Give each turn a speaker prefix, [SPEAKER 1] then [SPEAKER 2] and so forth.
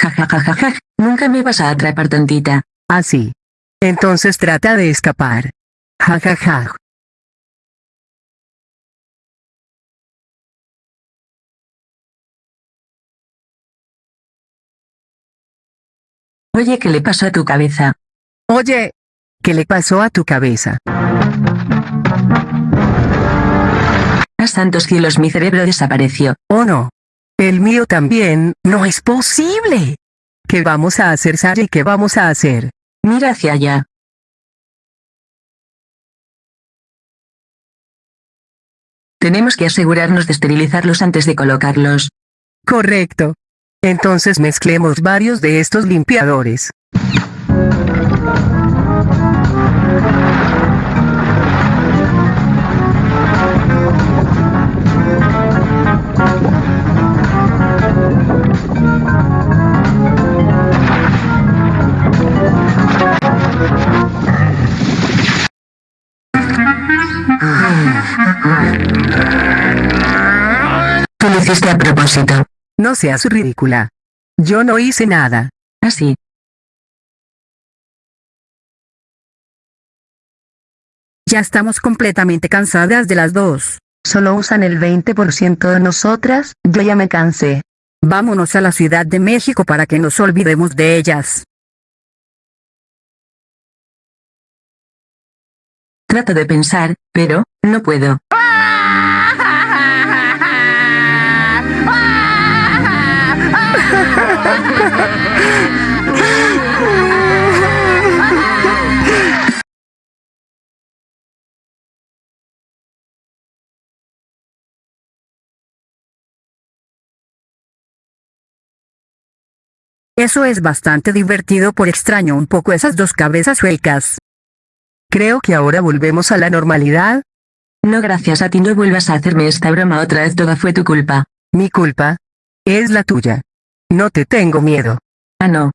[SPEAKER 1] Ja ja ja ja ja, nunca me vas a atrapar tontita.
[SPEAKER 2] Así. Entonces trata de escapar. Ja ja ja.
[SPEAKER 1] Oye, ¿qué le pasó a tu cabeza?
[SPEAKER 2] Oye, ¿qué le pasó a tu cabeza?
[SPEAKER 1] A santos cielos mi cerebro desapareció.
[SPEAKER 2] Oh no. El mío también, no es posible. ¿Qué vamos a hacer, Sari? ¿Qué vamos a hacer?
[SPEAKER 1] Mira hacia allá. Tenemos que asegurarnos de esterilizarlos antes de colocarlos.
[SPEAKER 2] Correcto. Entonces mezclemos varios de estos limpiadores.
[SPEAKER 1] Tú lo hiciste a propósito.
[SPEAKER 2] No seas ridícula. Yo no hice nada.
[SPEAKER 1] Así.
[SPEAKER 3] Ya estamos completamente cansadas de las dos.
[SPEAKER 4] Solo usan el 20% de nosotras, yo ya me cansé.
[SPEAKER 3] Vámonos a la Ciudad de México para que nos olvidemos de ellas.
[SPEAKER 1] Trato de pensar, pero, no puedo.
[SPEAKER 3] Eso es bastante divertido por extraño un poco esas dos cabezas suecas.
[SPEAKER 2] Creo que ahora volvemos a la normalidad.
[SPEAKER 1] No gracias a ti no vuelvas a hacerme esta broma otra vez toda fue tu culpa.
[SPEAKER 2] Mi culpa. Es la tuya. No te tengo miedo.
[SPEAKER 1] Ah no.